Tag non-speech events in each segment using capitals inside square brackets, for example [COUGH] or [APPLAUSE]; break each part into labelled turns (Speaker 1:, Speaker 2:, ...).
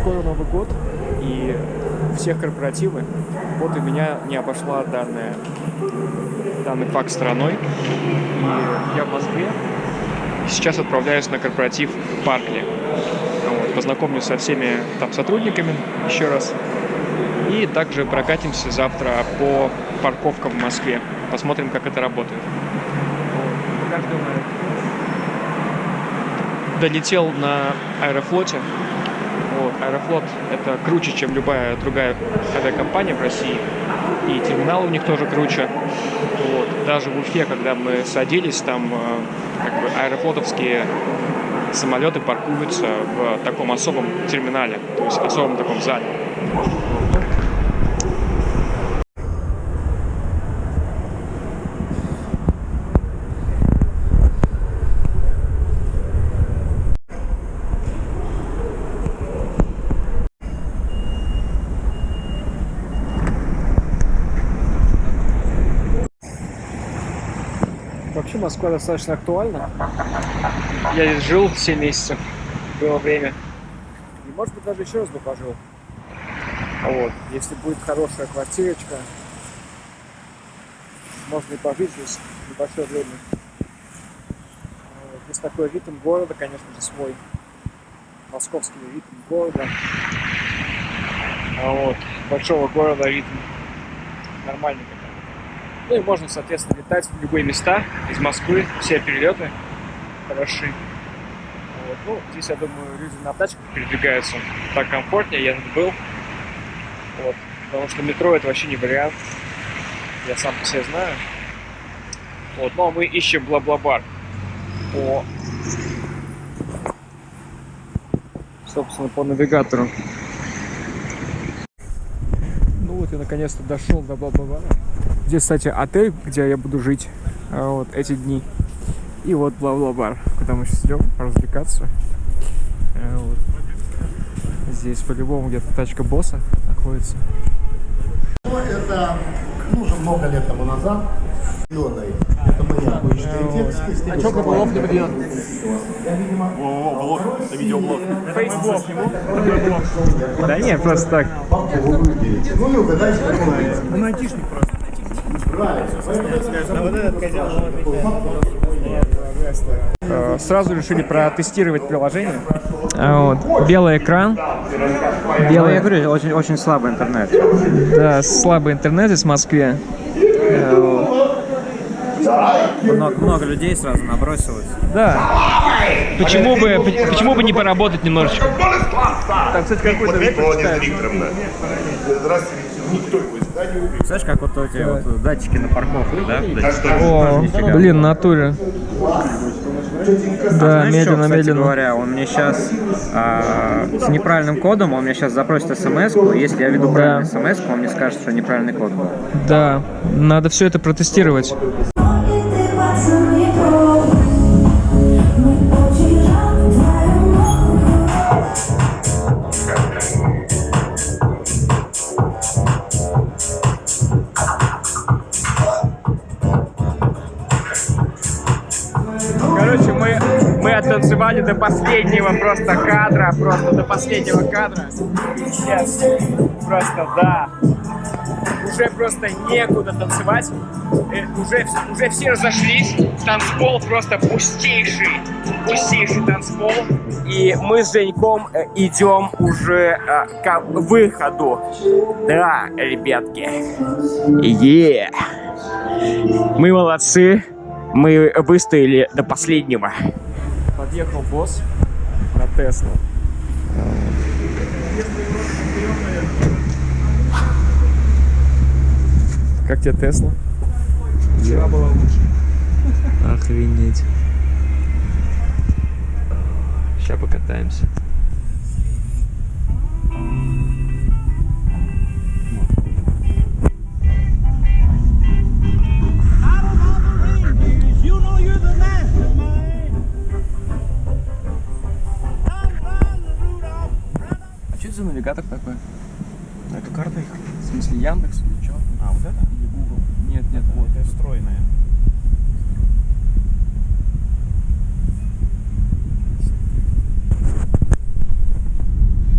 Speaker 1: скоро Новый год, и всех корпоративы. Вот и меня не обошла данная, данный факт стороной. И я в Москве. Сейчас отправляюсь на корпоратив в Паркли. Вот, познакомлюсь со всеми там сотрудниками еще раз. И также прокатимся завтра по парковкам в Москве. Посмотрим, как это работает. Долетел на Аэрофлоте. Вот. Аэрофлот это круче, чем любая другая авиакомпания в России. И терминал у них тоже круче. Вот. Даже в Уфе, когда мы садились, там э, как бы аэрофлотовские самолеты паркуются в таком особом терминале, то есть в особом таком зале. Москва достаточно актуальна. Я здесь жил 7 месяцев, было время. И может быть даже еще раз бы пожил. Вот. Если будет хорошая квартирочка, можно и пожить здесь небольшое время. Вот. Здесь такой ритм города, конечно же, свой. Московский ритм города. А вот. Большого города ритм нормальный ну и можно, соответственно, летать в любые места из Москвы, все перелеты хороши. Вот. Ну, здесь, я думаю, люди на тачках передвигаются так комфортнее, я был. Вот. Потому что метро это вообще не вариант. Я сам по себе знаю. Вот. Ну, а мы ищем бла-бла-бар по... Собственно, по навигатору. Ну вот я наконец-то дошел до бла-бла-бара. Здесь, кстати, отель, где я буду жить а, вот эти дни. И вот бла-бла-бар, куда мы сейчас идем развлекаться. А, вот. Здесь по-любому где-то тачка босса находится.
Speaker 2: Это ну, уже много лет тому назад. Зеленый. Тексты.
Speaker 1: А что Кабалов не придет?
Speaker 3: Блог, это видеоблог.
Speaker 1: Фейсблог ему? Да нет, просто так.
Speaker 2: Ну и угадайте, какой он.
Speaker 3: Он айтишник просто.
Speaker 1: Э, Сразу решили протестировать приложение. А, Вот. Белый экран. Белый...
Speaker 4: Я говорю, очень, очень слабый интернет.
Speaker 1: Да, слабый интернет из Москвы. Э, вот.
Speaker 4: Много, много людей сразу набросилось.
Speaker 1: Да. Почему бы, почему бы не поработать немножечко?
Speaker 3: Там, кстати, какой-то.
Speaker 4: Знаешь, как вот эти вот датчики на парковке, да? Тоже-
Speaker 1: О, блин, натуре. Да,
Speaker 4: Знаешь,
Speaker 1: медленно,
Speaker 4: что, кстати
Speaker 1: медленно.
Speaker 4: говоря, он мне сейчас с неправильным кодом, он мне сейчас запросит смс -ку. Если я веду
Speaker 1: Да.
Speaker 4: правильный смс он мне скажет, что неправильный код был.
Speaker 1: Да, надо все это протестировать. Короче, мы, мы оттанцевали до последнего просто кадра, просто до последнего кадра. Сейчас, просто да. Уже просто некуда танцевать. Э, Уже, уже все разошлись. Танцпол просто пустейший. Пустейший танцпол. И мы с Женьком э, идем уже э, к выходу. Да, ребятки. Е. Мы молодцы. Мы выстояли до последнего. Подъехал босс на Теслу. Как тебе Тесла? Вчера была лучше. Охренеть. Сейчас покатаемся. А что это за навигатор такой?
Speaker 3: Это карта их.
Speaker 1: В смысле Яндекс или что?
Speaker 3: А, вот это?
Speaker 1: Или Google? Нет, нет, вот.
Speaker 3: Это встроенная.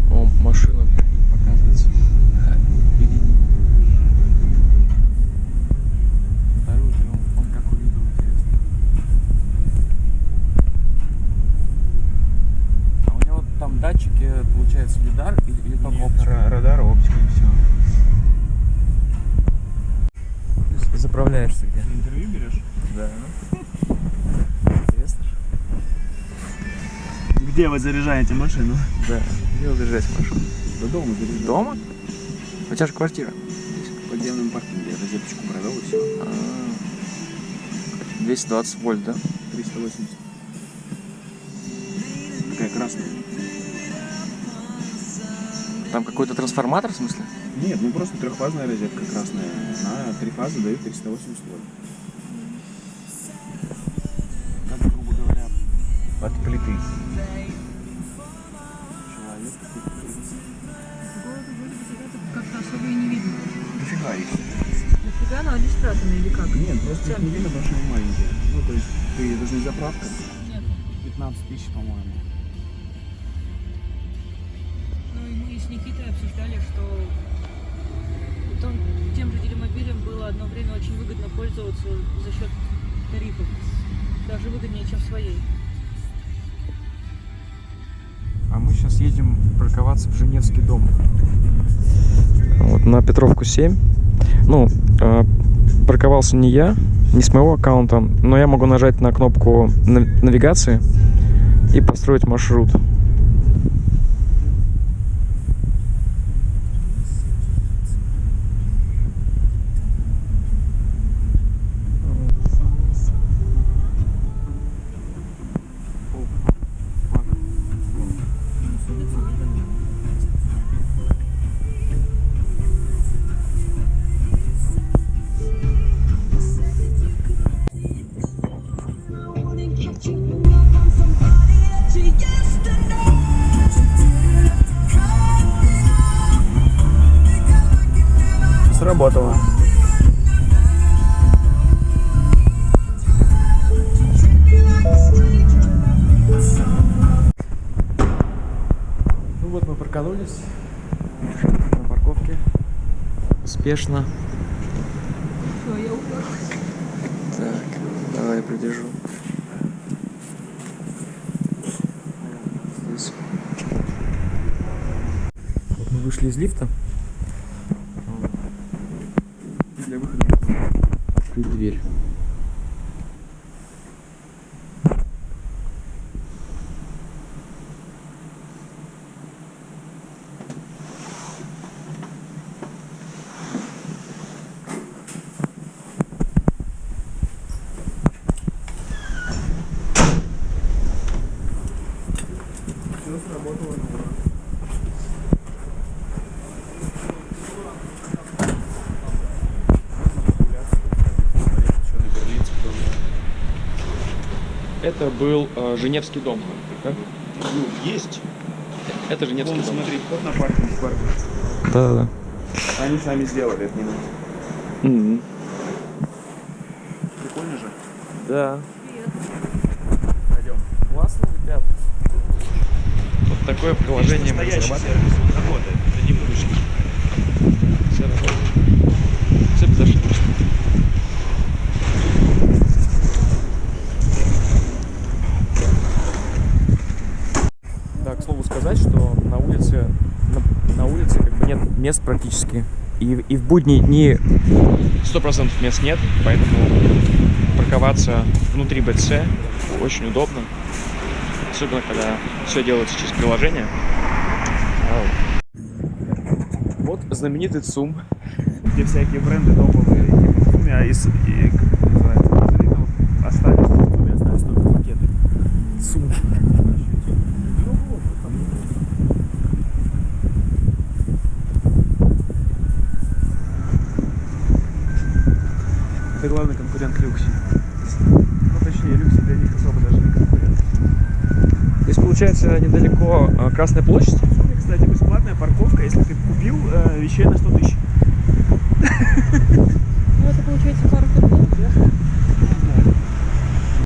Speaker 1: О,
Speaker 3: получается лидар или, или только
Speaker 1: Нет,
Speaker 3: оптика?
Speaker 1: ра- радар, оптика и все. Заправляешься где?
Speaker 3: Интервью берешь?
Speaker 1: Да.
Speaker 3: Интересно. Где вы заряжаете машину?
Speaker 1: Да. Где вы заряжаете машину?
Speaker 3: До дома заряжаю.
Speaker 1: Дома? У тебя же квартира.
Speaker 3: В подземном паркинге. Розеточку провел и все.
Speaker 1: А, 220 вольт, да?
Speaker 3: 380. Такая красная.
Speaker 1: Там какой-то трансформатор, в смысле?
Speaker 3: Нет, ну просто трехфазная розетка красная. На три фазы дает 380 вольт.
Speaker 1: От плиты.
Speaker 3: человек
Speaker 5: Как-то особо и не видно.
Speaker 3: Нифига их.
Speaker 5: Нафига она они спрятаны или как?
Speaker 3: Нет, просто их не видно, потому что они маленькие. Ну, то есть, ты даже не заправка.
Speaker 5: Нет.
Speaker 3: 15 тысяч, по-моему.
Speaker 5: Ну и мы с Никитой обсуждали, что том- тем же делимобилем было одно время очень выгодно пользоваться за счет тарифов. Даже выгоднее, чем своей.
Speaker 1: Мы сейчас едем парковаться в Женевский дом. Вот на Петровку 7. Ну, э, парковался не я, не с моего аккаунта, но я могу нажать на кнопку нав- навигации и построить маршрут. Успешно.
Speaker 5: Все, я.
Speaker 1: Так, давай я придержу. Здесь. Вот мы вышли из лифта.
Speaker 3: Для выхода.
Speaker 1: Открыть дверь.
Speaker 3: Все сработало.
Speaker 1: Это был э, Женевский дом. Да?
Speaker 3: Ну, есть.
Speaker 1: Это Женевский
Speaker 3: Вон,
Speaker 1: дом.
Speaker 3: смотри, вход на паркинг. паркинг.
Speaker 1: Да-да-да.
Speaker 3: Они сами сделали, это не надо.
Speaker 1: Мгм.
Speaker 3: Прикольно же.
Speaker 1: Да.
Speaker 3: Пойдем.
Speaker 1: Классно, ребят. Вот такое приложение мы
Speaker 3: Настоящий
Speaker 1: разрабатываем.
Speaker 3: сервис работает, это не вымышленный.
Speaker 1: Все работает. Все безошибочно. Да, к слову сказать, что на улице, на, на улице как бы нет мест практически. И, и в будние дни 100% мест нет, поэтому парковаться внутри БЦ очень удобно. Особенно, когда все делается через приложение. Вот знаменитый ЦУМ.
Speaker 3: Где всякие бренды топовые, и а из, и, как это называется, Вазелина вот остались, в Туме остались только пакеты.
Speaker 1: ЦУМ.
Speaker 3: Это главный конкурент Люкси. Ну, точнее, Люкси для них особо даже не конкурент.
Speaker 1: Здесь получается недалеко а, Красная площадь.
Speaker 3: Кстати, бесплатная парковка, если ты купил э, вещей на 100 тысяч.
Speaker 5: Ну это получается пару кругов, да?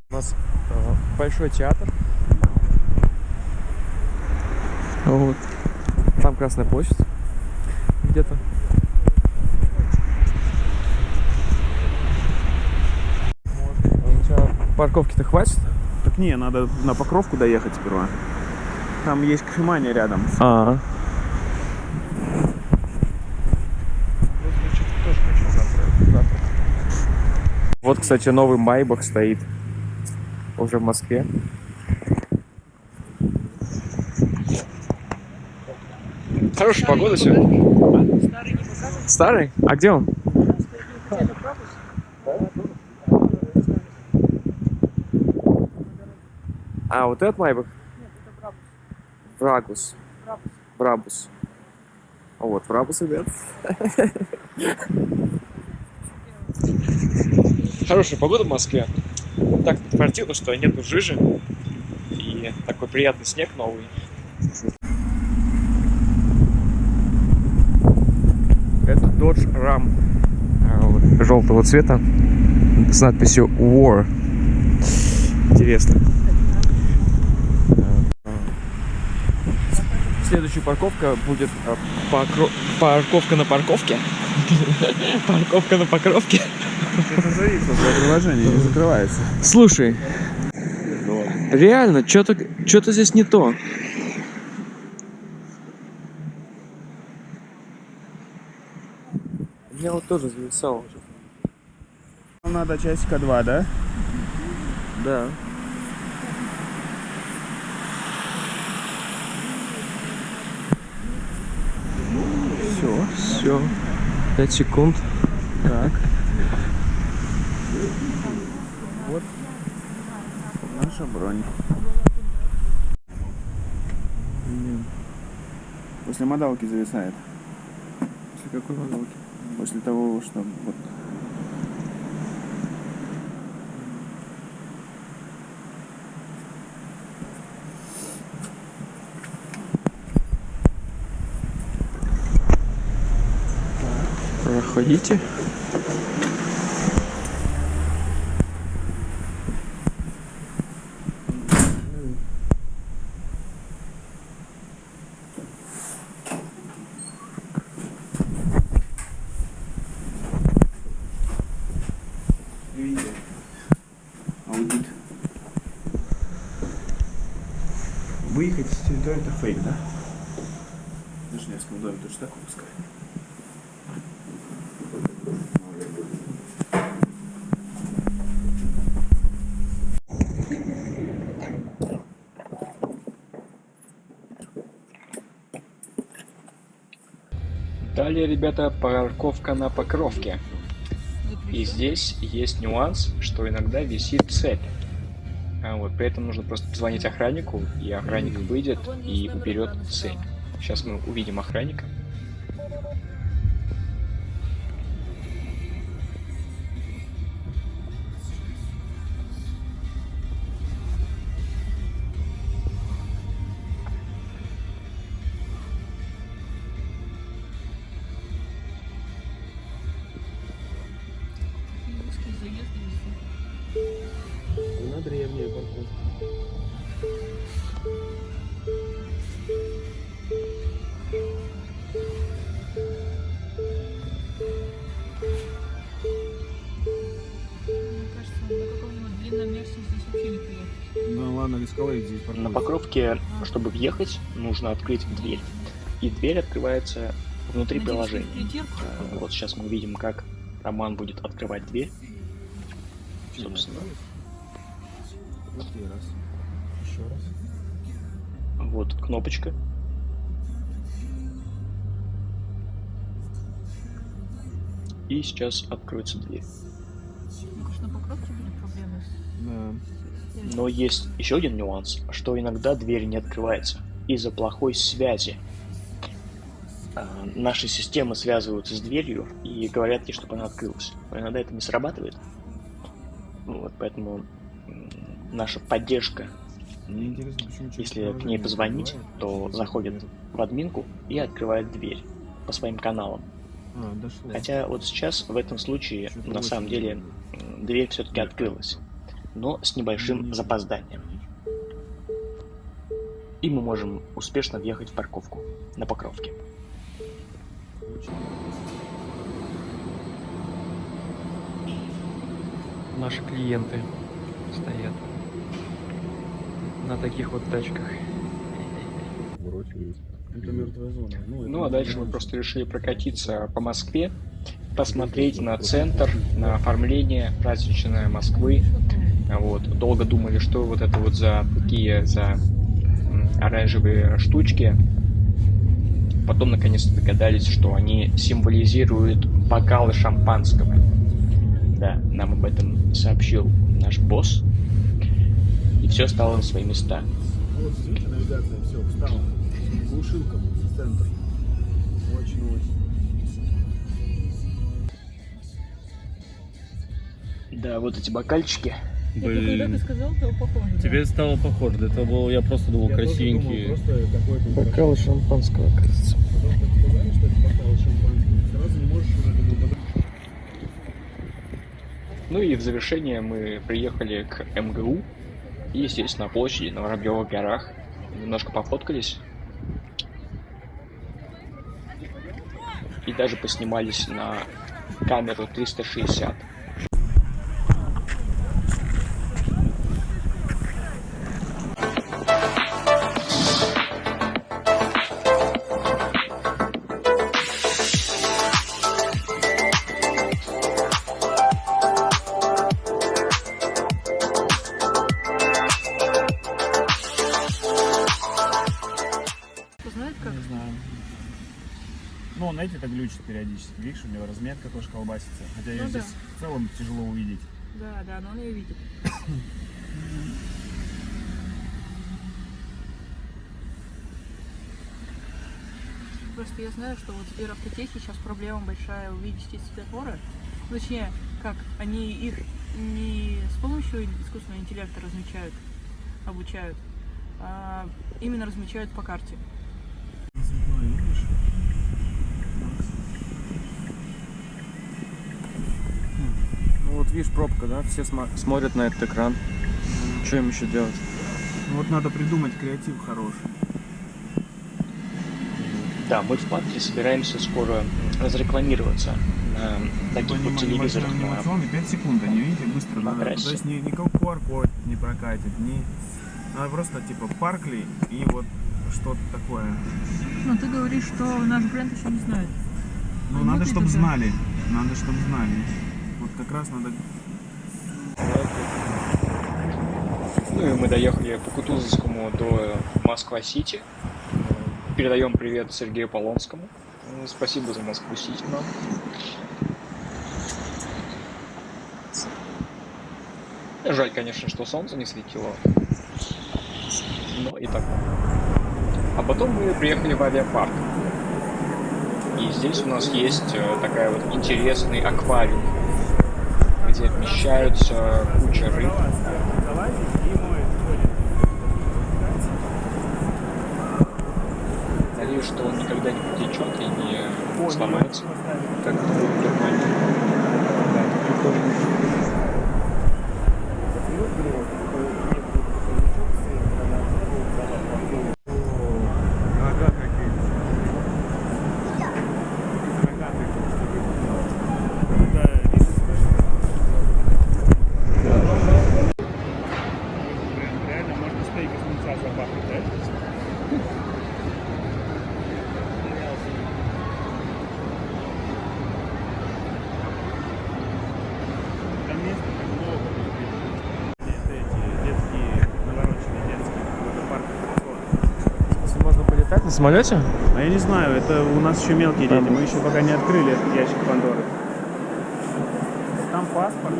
Speaker 1: У нас а, большой театр. Вот. Там Красная площадь. Где-то. Парковки-то хватит?
Speaker 3: Так не, надо на покровку доехать сперва. Там есть кофемания рядом.
Speaker 6: А,
Speaker 3: завтра. завтра.
Speaker 6: вот, кстати, новый Майбах стоит уже в Москве. Хорошая погода сегодня.
Speaker 5: Старый не показывает,
Speaker 6: Старый? А где он?
Speaker 5: где-то пропуск.
Speaker 6: А, вот этот Майбах?
Speaker 5: Нет, это пропуск.
Speaker 6: Брагус.
Speaker 5: Пропуск.
Speaker 6: Брабус. А вот, Брабус, ребят. Хорошая погода в Москве. Так противно, что нету жижи. И такой приятный снег новый. Это Dodge Ram а, желтого цвета с надписью War. Интересно. Следующая парковка будет а, покро- парковка на парковке. [LAUGHS] Парковка на покровке.
Speaker 3: Это зависло, приложение не закрывается.
Speaker 6: Слушай, реально, что-то что-то здесь не то. Я вот тоже зависал уже.
Speaker 3: Надо часика два, да?
Speaker 6: Да.
Speaker 3: Все.
Speaker 6: Все. 5 секунд.
Speaker 3: Так. Вот наша бронь. Блин. После модалки зависает.
Speaker 6: После какой модалки?
Speaker 3: После того, что вот
Speaker 6: Проходите.
Speaker 3: аудит. Выехать с территории это фейк, да? В Женевском доме точно так выпускают.
Speaker 6: Далее, ребята, парковка на покровке. И здесь есть нюанс, что иногда висит цепь. А вот при этом нужно просто позвонить охраннику, и охранник выйдет и уберет цепь. Сейчас мы увидим охранника. На покровке, чтобы въехать, нужно открыть дверь. И дверь открывается внутри
Speaker 5: Надеюсь,
Speaker 6: приложения. А, Вот сейчас мы увидим, как Роман будет открывать дверь. Собственно,
Speaker 3: Смотри, раз. Еще раз.
Speaker 6: вот кнопочка. И сейчас откроется дверь.
Speaker 5: Может, на покровке были проблемы.
Speaker 3: Да.
Speaker 6: Но есть еще один нюанс, что иногда дверь не открывается из-за плохой связи. А, Наши системы связываются с дверью и говорят ей, чтобы она открылась. Но иногда это не срабатывает. Вот, поэтому наша поддержка, если к ней позвонить, то заходит в админку и открывает дверь по своим каналам.
Speaker 3: А.
Speaker 6: Хотя вот сейчас в этом случае на самом деле дверь все-таки открылась, но с небольшим
Speaker 3: Не-
Speaker 6: запозданием. И мы можем успешно въехать в парковку на Покровке. Наши клиенты стоят на таких вот тачках.
Speaker 3: Это мертвая зона. Ну, это
Speaker 6: Ну а дальше мы просто решили прокатиться по Москве, посмотреть на центр, на оформление праздничное Москвы. Вот. Долго думали, что вот это вот за такие за оранжевые штучки. Потом наконец-то догадались, что они символизируют бокалы шампанского. Да, нам об этом сообщил наш босс. И все стало на свои места.
Speaker 3: Вот, видите, навигация, все, встала. Глушилка, центр. Очень ось.
Speaker 6: Да, вот эти бокальчики.
Speaker 5: Это когда ты сказал, то похоже. да.
Speaker 7: Тебе стало похоже. Это был, я просто думал,
Speaker 3: Я
Speaker 7: красивенький.
Speaker 3: думал, просто
Speaker 1: Бокалы шампанского, кажется.
Speaker 6: Ну и в завершение мы приехали к МГУ и, естественно, на площади на Воробьевых горах. Немножко пофоткались. И даже поснимались на камеру 360.
Speaker 3: Видишь, у него разметка тоже колбасится. Хотя ее
Speaker 5: Ну да.
Speaker 3: здесь в целом тяжело увидеть.
Speaker 5: Да, да, но он ее видит. Просто я знаю, что вот в Сберавтотехе сейчас проблема большая увидеть эти светофоры. Ну, Точнее, как, они их не с помощью искусственного интеллекта размечают, обучают, а именно размечают по карте.
Speaker 3: Цветной, видишь?
Speaker 1: Видишь, пробка, да? Все смотрят на этот экран. Что им еще делать?
Speaker 3: Ну, Вот надо придумать креатив хороший.
Speaker 6: Да, мы в парке собираемся скоро разрекламироваться на таких вот телевизорах. на-
Speaker 3: Анимационный 5 секунд, они, видите, быстро
Speaker 6: на
Speaker 3: надо. То есть ни, никакой QR-код не прокатит, ни... Надо просто типа паркли и вот что-то такое.
Speaker 5: Но ты говоришь, что наш бренд еще не знает.
Speaker 3: Ну,
Speaker 5: Ну,
Speaker 3: надо, чтобы знали. Надо, чтобы знали. Как раз надо...
Speaker 6: Ну и мы доехали по Кутузовскому до Москва-Сити. Передаем привет Сергею Полонскому. Спасибо за Москву-Сити нам. Жаль, конечно, что солнце не светило. Но и так. А потом мы приехали в авиапарк. И здесь у нас есть э, такая вот интересный аквариум, где вмещаются куча рыб. Надеюсь, что он никогда не потечет и не сломается, как это было в Германии.
Speaker 3: Ага, какие. Да, Реально можно стейк из мунца запахнуть, да? Там места так много. Это эти детские, навороченные детские, какой-то парк аттракционов.
Speaker 1: Если можно полетать на самолете?
Speaker 3: А я не знаю, это у нас еще мелкие дети, мы еще пока не открыли этот ящик Пандоры. Там паспорт.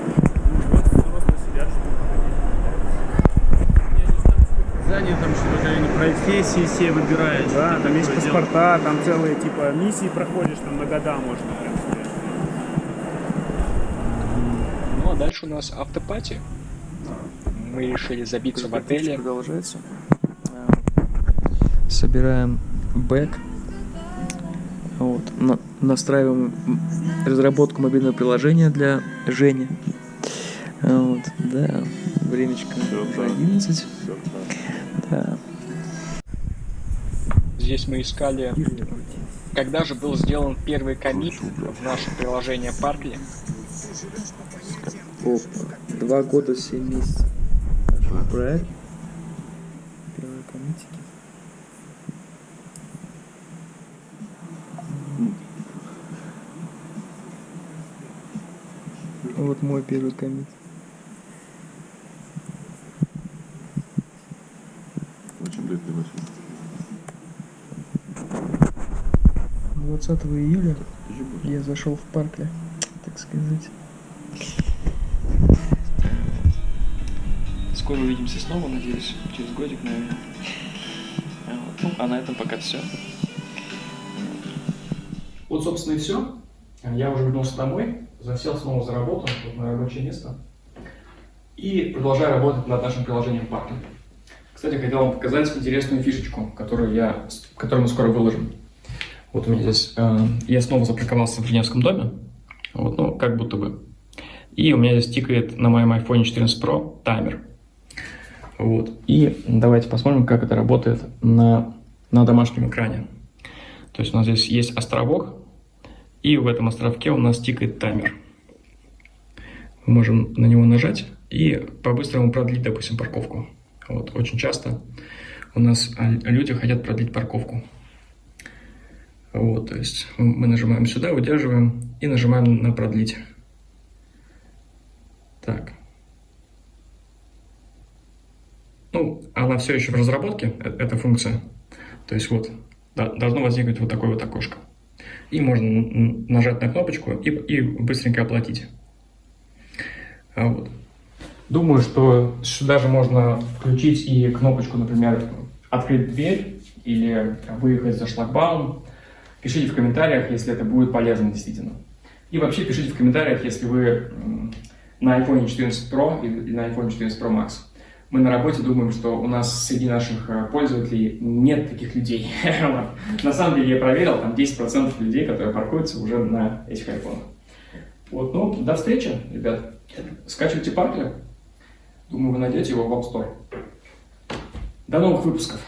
Speaker 7: Здание там что-то профессии все выбирают.
Speaker 3: Да, там есть
Speaker 7: такое дело.
Speaker 3: паспорта, там целые типа миссии проходишь, там на года можно.
Speaker 6: Ну а дальше у нас автопати. Мы решили забиться в отеле.
Speaker 1: Продолжается. Собираем бэк. Вот. на- настраиваем разработку мобильного приложения для Жени. Вот, да. Времечко уже 11. Да.
Speaker 6: Здесь мы искали, когда же был сделан первый комит в наше приложение Паркли.
Speaker 1: Опа. Два года, семь месяцев. Проект. Вот мой первый коммит.
Speaker 3: Очень длинный вообще.
Speaker 1: 20 июля я зашел в Паркли, так сказать. Скоро увидимся снова, надеюсь, через годик, наверное. Вот. Ну, а на этом пока все. Вот, собственно, и все. Я уже вернулся домой, засел снова за работу, вот на рабочее место. И продолжаю работать над нашим приложением Паркли. Кстати, хотел вам показать интересную фишечку, которую, я, которую мы скоро выложим. Вот у меня здесь, э, я снова запарковался в Женевском доме, вот, ну, как будто бы. И у меня здесь тикает на моем iPhone 14 Pro таймер. Вот. И давайте посмотрим, как это работает на, на домашнем экране. То есть у нас здесь есть островок, и в этом островке у нас тикает таймер. Мы можем на него нажать и по-быстрому продлить, допустим, парковку. Вот. Очень часто у нас а, люди хотят продлить парковку. Вот, то есть мы нажимаем сюда, удерживаем и нажимаем на продлить. Так. Ну, она все еще в разработке, э- эта функция. То есть вот, должно возникнуть вот такое вот окошко. И можно нажать на кнопочку и, и быстренько оплатить. А вот. Думаю, что сюда же можно включить и кнопочку, например, открыть дверь или выехать за шлагбаум. Пишите в комментариях, если это будет полезно действительно. И вообще пишите в комментариях, если вы на iPhone 14 Pro или на iPhone 14 Pro Max. Мы на работе думаем, что у нас среди наших э, пользователей нет таких людей. [LAUGHS] На самом деле я проверил, там 10% людей, которые паркуются уже на этих айфонах. Вот, ну, до встречи, ребят. Скачивайте Паркер. Думаю, вы найдете его в App Store. До новых выпусков.